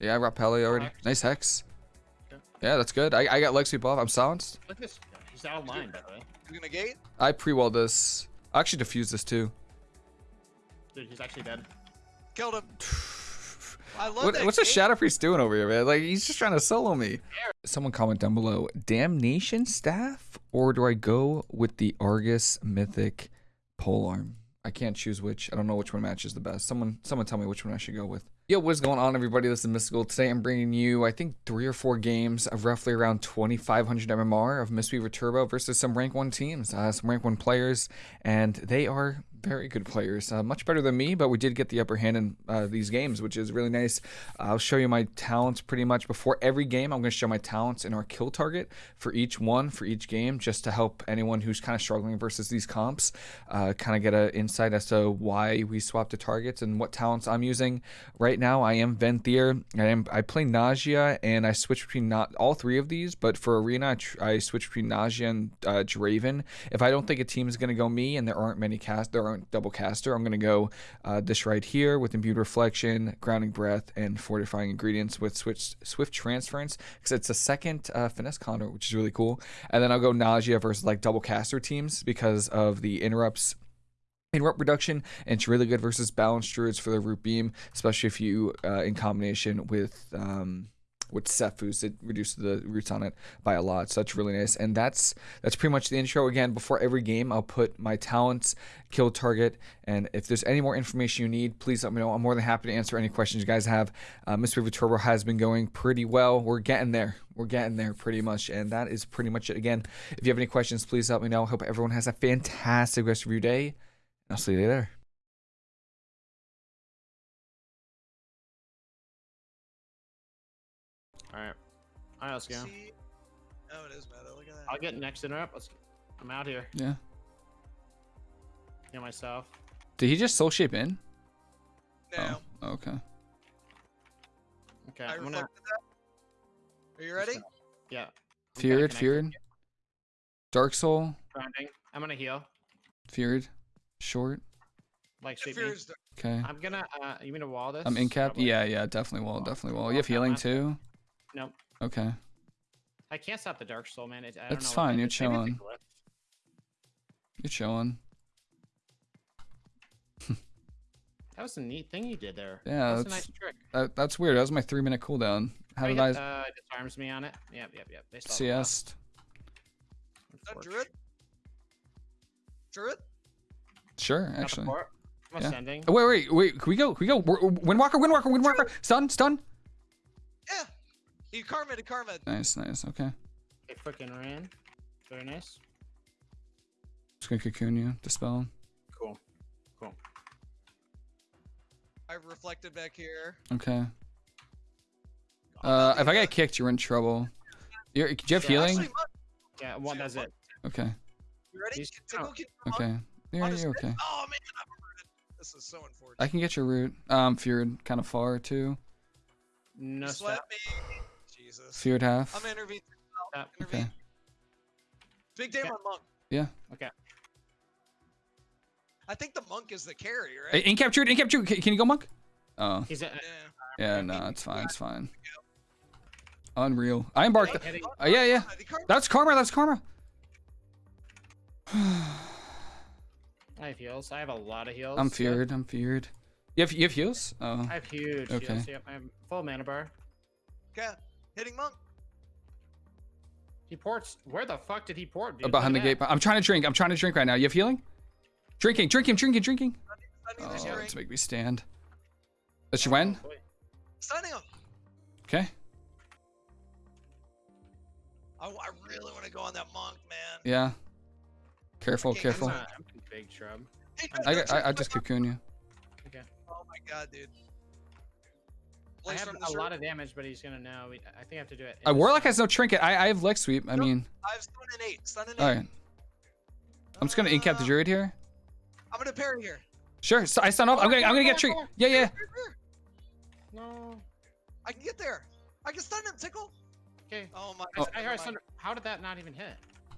Yeah, I got Pele already. Hex. Nice hex. Okay. Yeah, that's good. I, I got leg sweep off. I'm silenced. Look at this. He's out of line, by the way. You gonna gate? I pre-wall this. I actually defuse this too. Dude, he's actually dead. Killed him. I love What, that what's the. Shadow Priest doing over here, man? Like, he's just trying to solo me. Someone comment down below. Damnation staff? Or do I go with the Argus Mythic Polearm? I can't choose which. I don't know which one matches the best. Someone someone tell me which one I should go with. Yo, what's going on, everybody? This is Mystical. Today I'm bringing you, I think, three or four games of roughly around 2,500 MMR of Mistweaver Turbo versus some rank 1 teams, uh, some rank 1 players, and they are very good players. Uh, much better than me, but we did get the upper hand in uh, these games, which is really nice. I'll show you my talents pretty much before every game. I'm going to show my talents and our kill target for each one, for each game, just to help anyone who's kind of struggling versus these comps uh, kind of get an insight as to why we swapped the targets and what talents I'm using. Right now, I am Venthyr. I am I play Nadjia, and I switch between not all three of these, but for Arena, I, I switch between Nadjia and uh, Draven. If I don't think a team is going to go me, and there aren't many cast, there aren't double caster, I'm going to go uh, this right here with Imbued Reflection, Grounding Breath, and Fortifying Ingredients with Switch, Swift Transference because it's a second uh, Finesse conduit, which is really cool. And then I'll go Nadjia versus like double caster teams because of the interrupts interrupt reduction and it's really good versus balanced druids for the root beam especially if you uh, in combination with um with Cephus, it reduces the roots on it by a lot. So that's really nice. And that's that's pretty much the intro. Again, before every game, I'll put my talents, kill target, and if there's any more information you need, please let me know. I'm more than happy to answer any questions you guys have. Uh, Mistweaver Turbo has been going pretty well. We're getting there. We're getting there pretty much. And that is pretty much it. Again, if you have any questions, please let me know. Hope everyone has a fantastic rest of your day. I'll see you later. Alright, let's go. See? Oh, it is meta. Look at that. I'll get next interrupt. Let's I'm out here. Yeah. Heal myself. Did he just soul shape in? No. Oh, okay. Okay, I I'm gonna that. Are you ready? Yeah. I'm Feared, feared. Dark Soul, Grounding. I'm gonna heal. feared, short. Like If sweep me. Okay. I'm gonna uh you mean to wall this? I'm in cap. Probably. Yeah, yeah, definitely wall, definitely wall. You have healing too? Nope. Okay. I can't stop the dark soul, man. It, I don't That's know fine, that you're it's chilling. You're chilling. That was a neat thing you did there. Yeah, that's, was a nice trick. That, that's weird. That was my three minute cooldown. How Oh, did yeah, I Uh, disarms me on it. Yep, yep, yep. They still have. CS? Is. Druid? Druid? Sure, actually. I'm Yeah. ascending. Oh, wait, wait, wait. Can we go? Can we go? W- Windwalker, Windwalker, Windwalker. Stun, stun. Yeah. You karma to karma. Nice, nice. Okay. They freaking ran. Very nice. Just gonna cocoon you, dispel. Cool. Cool. I've reflected back here. Okay. Uh, if I get kicked, you're in trouble. You're, do you have Yeah, healing? Actually, Yeah, one does it. Okay. you ready? He's- Tickle, you come? Okay. Yeah, you're okay. Oh man, I'm hurted. This is so unfortunate. I can get your root. Um, feared kind of far too. No Just stop. Let me. Jesus. Feared half. I'm intervening. Uh, Stop. Intervene. Okay. Big day Okay. on monk. Yeah. Okay. I think the monk is the carry, right? Uh, hey, incap druid, incap. Can, can you go monk? Oh, He's a, yeah. Uh, yeah, no, it's fine, it's fine. Unreal. I embarked. Hey, Eddie. Uh, yeah, yeah. Karma- That's karma. That's karma. I have heals. I have a lot of heals. I'm Yep. feared. I'm feared. You have you have heals? Oh, I have huge Okay. heals. Yep. I have full mana bar. Okay. Hitting monk. He ports. Where the fuck did he port? Dude? behind the gate. I'm trying to drink. I'm trying to drink right now. You have healing? Drinking, drinking, drinking, drinking. Stunning Oh, this let's make me stand. Let you that. win. Oh, boy. Stunning him. Okay. I, I really want to go on that monk, man. Yeah. Careful, Okay, careful. I'm, I'm big, shrub. I, I, I just cocoon you. Okay. Oh my god, dude. I have a lot of damage, but he's gonna know. I think I have to do it. Uh, Warlock has no trinket. I, I have leg sweep. I Nope. mean, I have stun and eight. Stun and eight. all right. I'm just gonna incap the Uh, druid here. I'm gonna parry here. Sure. So I stun off. I'm gonna I'm gonna get tree. Yeah, yeah. Here, here. No. I can get there. I can stun him, tickle. Okay. Oh my. Oh. I never heard mind. thunder. How did that not even hit?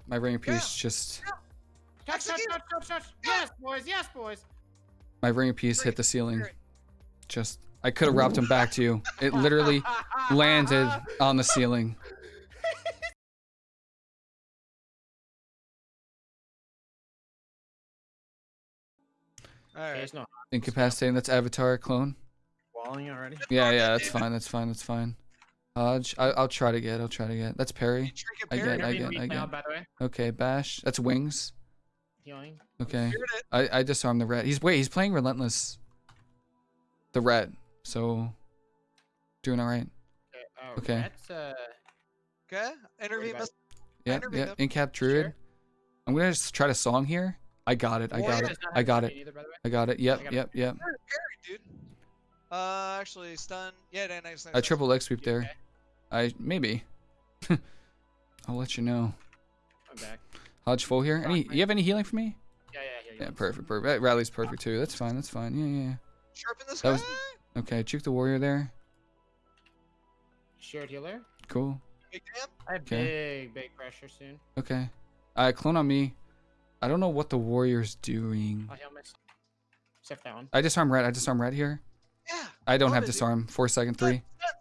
My ring piece just Touch, touch, Execute. touch, touch, touch. Yeah. Yes, boys. Yes, boys. my ring piece hit the ceiling. Just I could have wrapped him back to you. It literally landed on the ceiling. All Okay, it's not Incapacitating. That's Avatar clone. walling already. Yeah, yeah, that's fine. That's fine. That's fine. Hodge, I, I'll try to get. I'll try to get. That's Perry. Trinket I get- I get- weak I now, get. by the way. Okay, bash. That's wings. Healing. Okay. I I disarmed the red. He's wait. He's playing relentless. The red. So doing all right. Okay. Uh, Okay. That's, uh, Okay. Intervene. about- Miss- Yeah, intervened yeah. him. Incap druid. Sure. I'm gonna just try to song here. I got it. I got Warrior it. I got it. Either, by the way. I got it. Yep. Got Yep. Yep. Parry, dude. Uh, actually, stun. Yeah, nice, nice. I triple leg sweep there. okay? I maybe. I'll let you know. I'm back. Hodge full here. Any? You have any healing for me? Yeah, yeah, yeah. Yeah, yeah. perfect. Perfect. Rally's perfect too. That's fine. That's fine. Yeah, yeah. Sharpen this That guy. was- Okay, juke the warrior there. Shared healer. Cool. Big damn. I have Okay. big, big pressure soon. Okay. Uh, clone on me. I don't know what the warrior's doing. I'll heal myself. Except that one. I disarm red. I disarm red here. Yeah. I don't have it, dude. disarm. Four second Stun, three. Stun,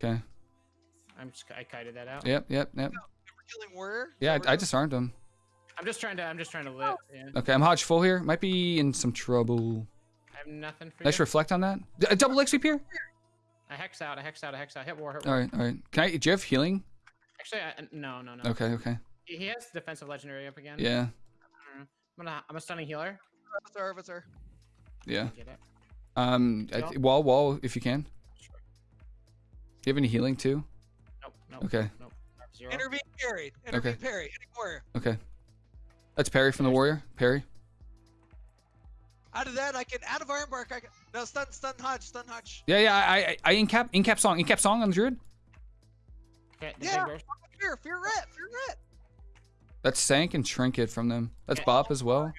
stun. Okay. I'm just, I kited that out. Yep. Yep. Yep. We're killing warrior. Yeah, I, I disarmed him. I'm just trying to, I'm just trying to live. Yeah. Okay, I'm Hodge full here. Might be in some trouble. I have nothing for Nice you. reflect on that. D- A double leg sweep here. I hex out, I hex out, I hex out. Hit war, hit war. All right. All right. Can I? Do you have healing? Actually, I, no, no, no. Okay. Okay. He he has defensive legendary up again. Yeah. I'm gonna, I'm a stunning healer. Avatar, Avatar. Yeah. Get it. Um. I wall. Wall. If you can. Sure. Do you have any healing too? Nope, nope. Okay. Nope. I have Zero. Intervene, parry. Intervene, parry. Hitting warrior. Okay. That's Perry from the warrior. Perry. Out of that, I can. Out of Ironbark, I can. No, stun, stun, Hodge, stun, Hodge. Yeah. Yeah. I. I. I incap. Incap song. Incap song on the druid. Okay, Yeah. big. Fear, fear red, fear red. That's Sank and Trinket from them. That's Okay. Bop as well.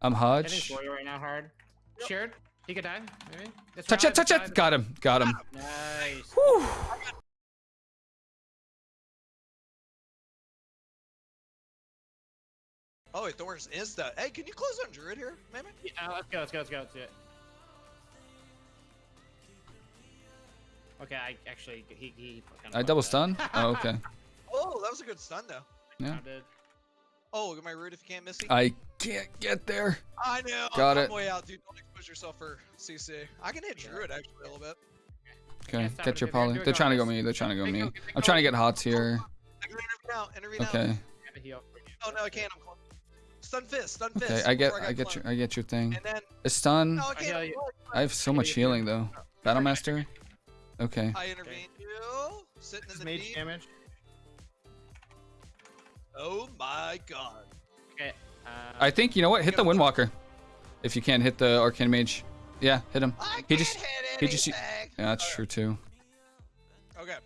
I'm I think Hodge. warrior right now hard. Shared. He could die. Maybe. That's Touch it. Touch it. Got him. Got him. Nice. Whew. Oh, wait, Thorns is that. Hey, can you close on Druid here, man? Yeah, let's go. Let's go. Let's go. Let's do it. Okay, I actually he he. kinda I double stun. Oh, okay. Oh, that was a good stun, though. Yeah. Oh, look at my root if you can't miss it. I can't get there. I know. Got I'm it. way out, dude. Don't expose yourself for CC. I can hit Druid actually a little bit. Okay. stop Get your poly. They're trying to go me. They're trying to go me. I'm trying to get hots here. I can intervene out. Intervene out. Okay. I have a heal for you. Oh no, I can't. I'm close. Stun fist. Stun fist. Okay. I get. before I got get your. I get your thing. And then A stun. no, I I can't. I'm you. close. I have so I much get you. healing though. Battle Master. Okay. I intervene you. Sitting in It's the mage knee. damage. Oh my god. Okay. Uh, I think you know what. Hit the Windwalker. If you can't hit the Arcane Mage. Yeah. Hit him. I He just- hit he just- anything. Yeah, that's true too. Okay.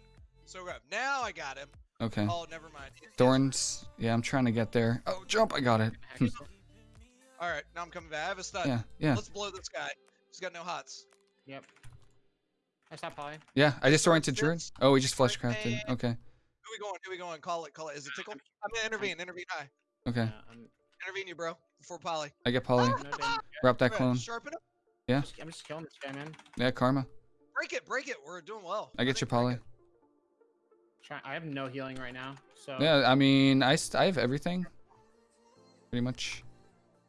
So good. Now I got him. Okay. Oh, never mind. He- he Thorns. Yeah, I'm trying to get there. Oh, jump! I got it. hack yourself. All right. Now I'm coming back. I have a stun. Yeah. Yeah. Let's blow this guy. He's got no hots. Yep. I stopped poly. Yeah. I just oriented Druid. Oh, we just flush crafted. Okay. Who we going? Who we going? Call it. Call it. Is it tickle? I'm gonna intervene. Intervene high. Okay. I'm, Intervene you, bro. Before Polly. I get Polly. no. Wrap that clone. Sharpen him. Yeah. Just- I'm just killing this guy, man. Yeah, karma. Break it. Break it. We're doing well. I get think your break poly. it. Try, I have no healing right now, so. Yeah, I mean, I, st- I have everything. Pretty much.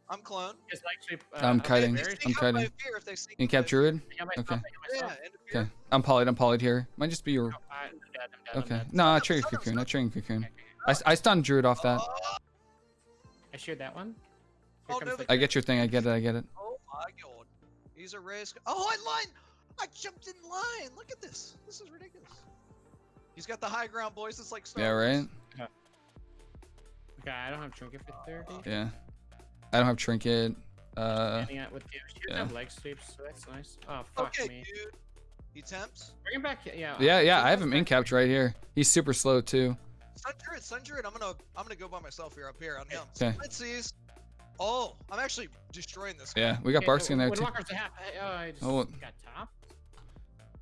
I'm clone. It's like sweep, uh, I'm I'll kiting. very- I'm sneak kiting. fear if they Incap Druid? I got myself, Okay. I got fear. myself. Yeah, end of fear. Okay. I'm polyed. I'm polyed here. Might just be your. Oh, I, I'm dead, I'm dead, I'm Okay. dead. No, I Stun trigger him, stun cocoon. I stun cocoon. Okay, okay. I, s- I stunned Druid off that. I sheared that one. Oh, no, the- the- I get your thing. I get it. I get it. oh my god. He's a risk. Oh, I line. I jumped in line. Look at this. This is ridiculous. He's got the high ground, boys. It's like Star Yeah, Wars. right? Okay, I don't have trinket for 30. Yeah. I don't have trinket. Uh, Standing at with you. She yeah. have leg sweeps, so that's nice. Oh, fuck Okay, me. dude. He tempts. Bring him back. Yeah. yeah, yeah. I have him him incapped right here. He's super slow too. Sun Druid, Sun Druid. I'm gonna, I'm gonna go by myself here up here on him. Okay. Let's see. Oh, I'm actually destroying this guy. Yeah, we got Barkskin there too. Half. Oh, I just Oh. got top.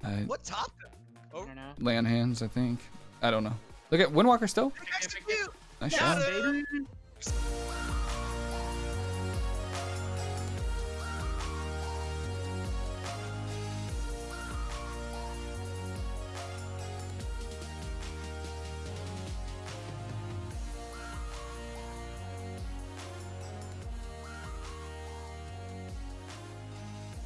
I What top? Oh. I Oh, don't know. land hands, I think. I don't know. Look at Windwalker still. Nice Got shot. him. Baby.